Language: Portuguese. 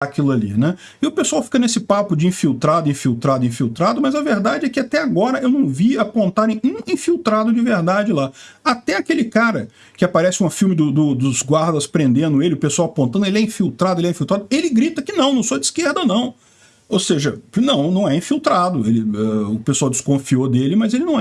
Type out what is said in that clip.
aquilo ali, né? E o pessoal fica nesse papo de infiltrado, infiltrado, infiltrado, mas a verdade é que até agora eu não vi apontarem um infiltrado de verdade lá. Até aquele cara que aparece um filme do, do, dos guardas prendendo ele, o pessoal apontando, ele é infiltrado, ele é infiltrado, ele grita que não, não sou de esquerda não. Ou seja, não, não é infiltrado. Ele, uh, o pessoal desconfiou dele, mas ele não é